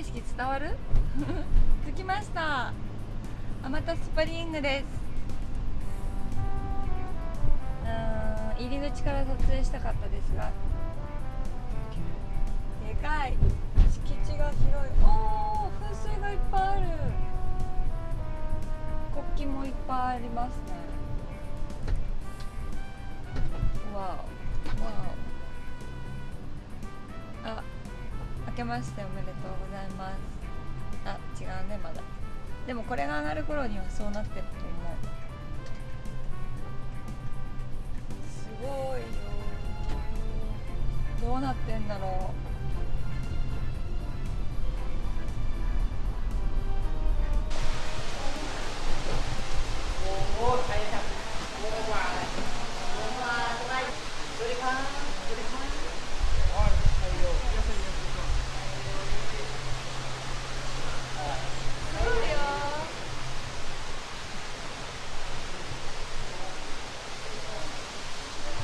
景色伝わる？着きました。アマタスプリングです。うん入り口から撮影したかったですが。でかい。敷地が広い。おお噴水がいっぱいある。国旗もいっぱいありますね。わお。けましておめでとうございます。あ違うねまだ。でもこれが上がる頃にはそうなってると思う。すごいよ。どうなってんだろう。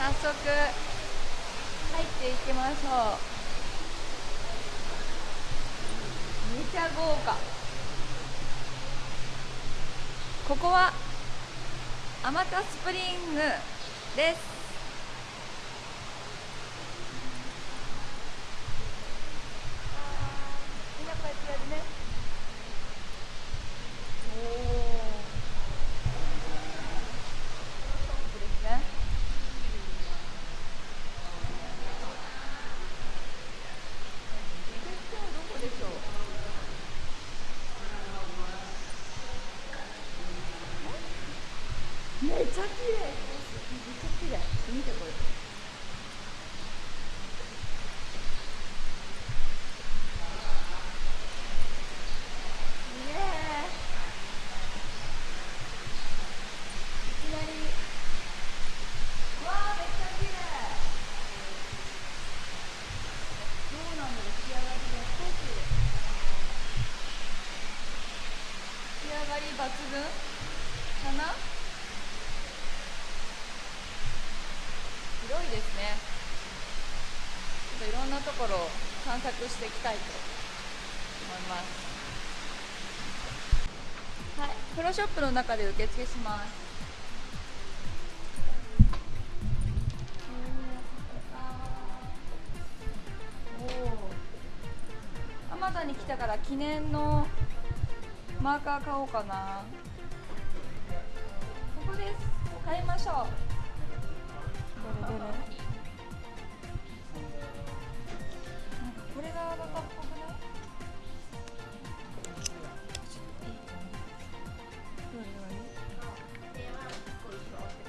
早速入っていきましょう。めちゃ豪華。ここはアマタスプリングです。みんなこうやってやるねおおですねどこでしょうめっちゃ綺麗。めっちゃ綺麗。見てこれイエーイいきあめっちゃ綺麗。どうんだろう仕上がりが少し仕上がり抜群かな広いですねちょっといろんなところを散策していきたいと思いますはいプロショップの中で受付しますおお。田に来たから記念のマーカー買おうかな。ここです。買いましょう。どれどれ。なんかこれがアバタっぽくない？どれがい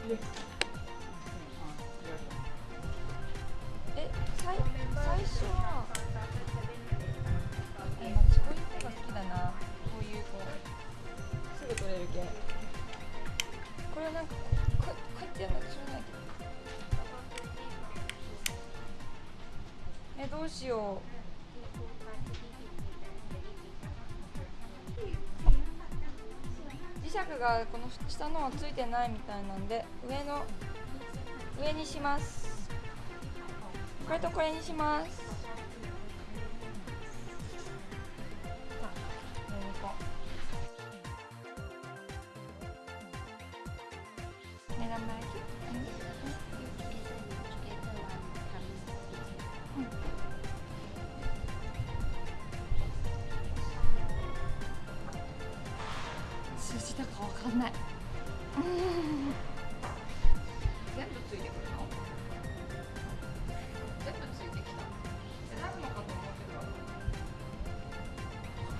い？え、最最初は。え、私こういう方が好きだな。こういうこうすぐ取れる系。これなんかここうこうやってやるの知らないけど。え、どうしよう。磁石がこの下のはついてないみたいなんで上の上にします。これとこれにします。目玉焼き字だかわかんない。全部ついてくるの？全部ついてきた。選ぶのかと思ってたす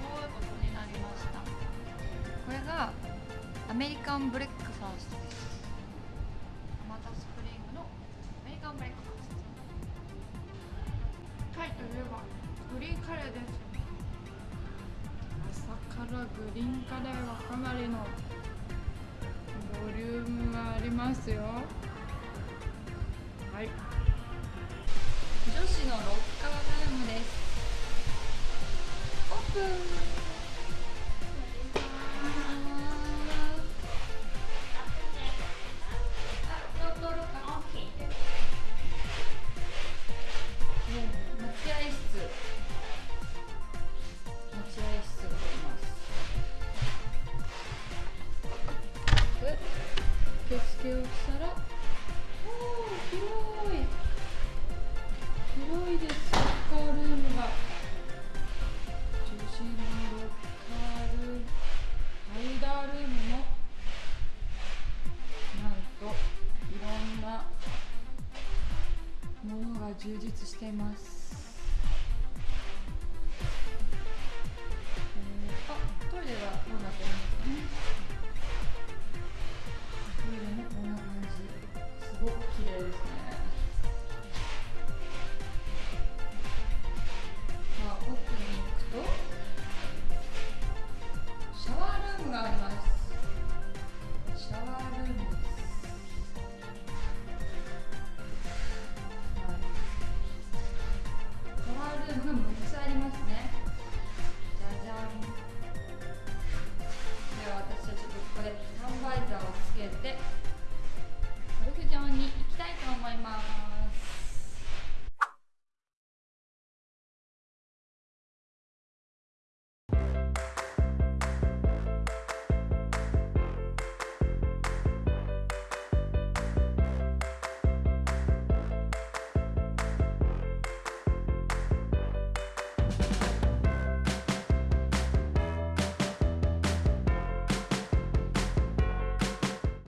ごいことになりました。これがアメリカンブレックファーストです。またスプリングのアメリカンブレックファーストタイといえばグリーンカレーです。朝からグリーンカレーはかなりのボリュームがありますよ。はい。女子のロッカールームです。オープン。充実しています。